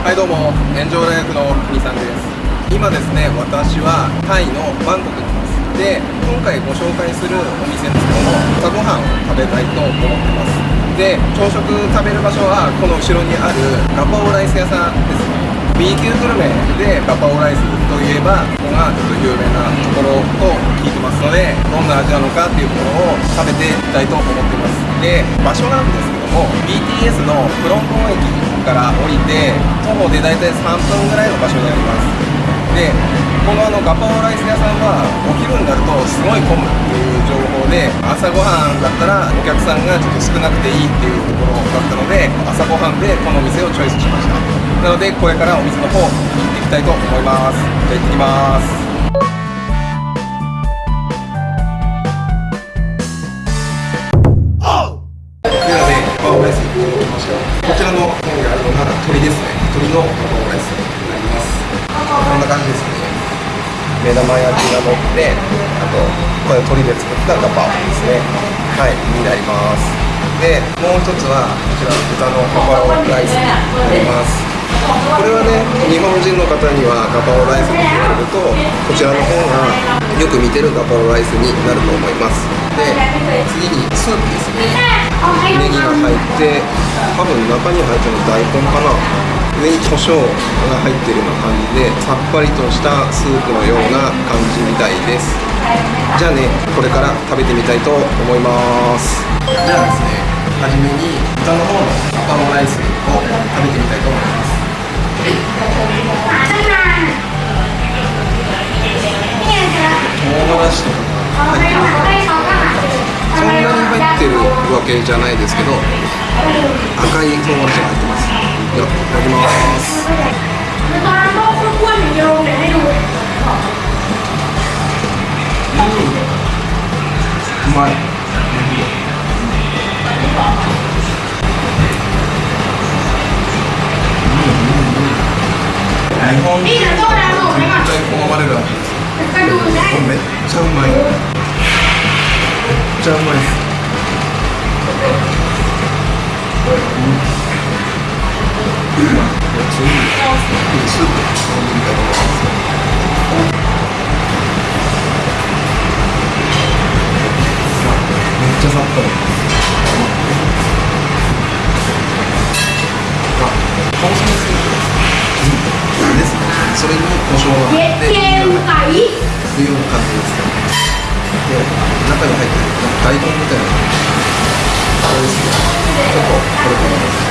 はいどうも炎上ライフの国さんです。今ですね私はタイのバンコクにいます。で今回ご紹介するお店ですけども朝ごはんを食べたいと思ってます。で朝食食べる場所はこの後ろにあるガパオライス屋さんです。ね B 級グルメでガパオライスといえばここがちょっと有名なところと聞いてますのでどんな味なのかっていうところを食べていきたいと思ってます。で場所なんですけども BTS のプロントン駅から降りて徒歩で大体3分ぐらいの場所にあります。でこのあのガパオライス屋さんはお昼になるとすごい混むっていう情報で朝ごはんだったらお客さんがちょっと少なくていいっていうところだったので朝ごはんでこの店をチョイスしました。なのでこれからお店の方行っていきたいと思います。じゃあ行ってきます。のガパオライスになります。こんな感じですね目玉焼きが乗ってあとこれ鶏で作ったガパオですね。はいになります。でもう一つはこちら豚のガパオライスになります。これはね日本人の方にはガパオライスと言われるとこちらの方がよく見てるガパオライスになると思います。で次にスープですね。ネギが入って多分中に入ってるの大根かな。上に胡椒が入ってるような感じでさっぱりとしたスープのような感じみたいです。じゃあねこれから食べてみたいと思います。じゃあですね初めに豚の方のガパオライスを食べてみたいと思います。唐辛子とかが入ってるそんなに入ってるわけじゃないですけど赤い唐辛子が入ってますいただきます。うまい日本人絶対好ますくような感じですねで中に入ってる大根みたいなこれですね。ちょっとこれからで。す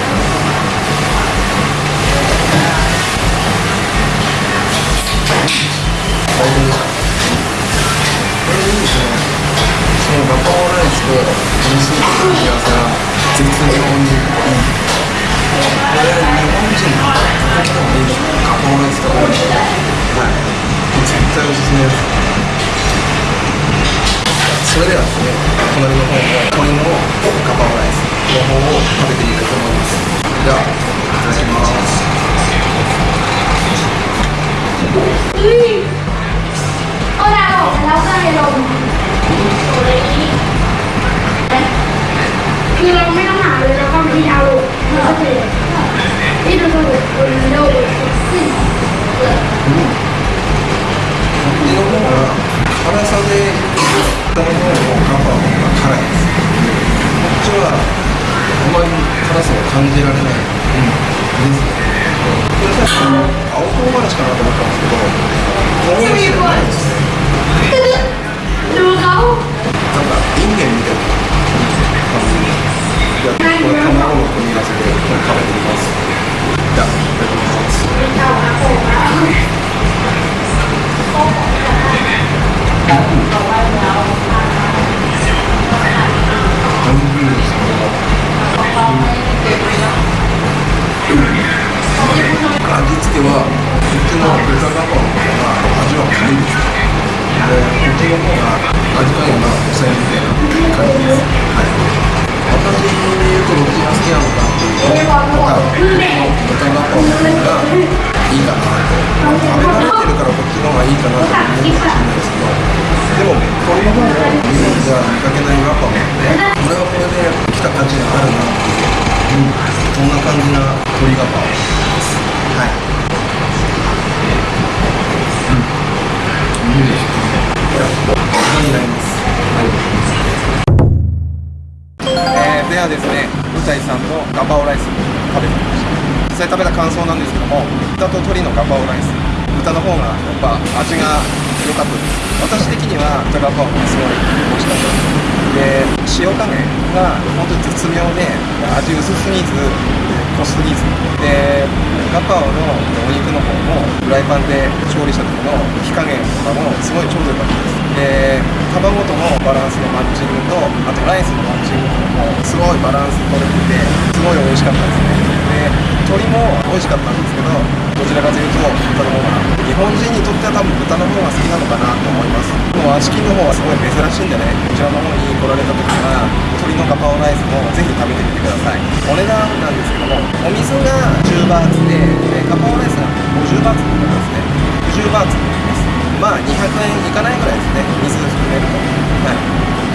เฮ้ยเอาดาวออกไปแล้วก็เลยลงคือเราไม่ต้องหาเลยเราก็มีดาวลงเราก็เลยที่ดูดูคนโดดซึ่งเออ 이런 거가 파란색의 어떤 가방 카라이스 목조와 어머니 파란색 강제라는 青唐辛子かなと思ったん。ですけど唐辛子じゃないですねも顔なんか人間みたいな感じじゃ見かけないガパオなんでこれはこれで来た価値があるなっていう、うん、そんな感じな鶏ガパオですははいいいですこれになりますえーではですね、うたいさんのガパオライス食べてみました実際食べた感想なんですけども豚と鶏のガパオライス豚の方がやっぱ味が良かったです。私的にはガパオがすごい美味しかったでで塩加減が本当に絶妙で味薄すぎず濃すぎずでガパオのお肉の方もフライパンで調理した時の火加減とかもすごいちょうど良かったですで卵とのバランスのマッチングとあとライスのマッチングとかもすごいバランス取れててすごい美味しかったですね。で鶏も美味しかったんですけどどちらかというと豚の方が日本人にとっては多分豚の方が好きなのかなと思います。でもチキンの方はすごい珍しいんでねこちらの方に来られた時は鶏のガパオライスもぜひ食べてみてください。お値段なんですけどもお水が10バーツででガパオライスが50バーツになりますね。50バーツになります。まあ200円いかないぐらいですね。水含めると。はい。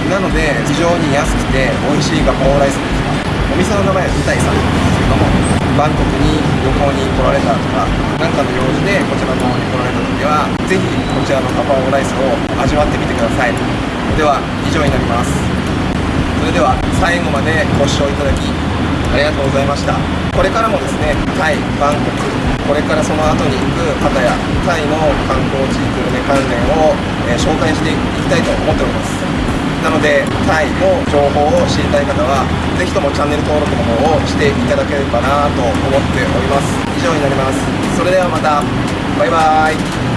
なので非常に安くて美味しいガパオライスでしたお店の名前はイタイさんなんですけども。バンコクに旅行に来られたとか何かの用事でこちらの方に来られた時はぜひこちらのガパオライスを味わってみてください。では以上になりますそれでは最後までご視聴いただきありがとうございました。これからもですねタイバンコクこれからその後に行く方やタイの観光地グルメ関連を、え紹介していきたいと思っております。なのでタイの情報を知りたい方は是非ともチャンネル登録の方をしていただければなと思っております。以上になります。それではまた。バイバーイ。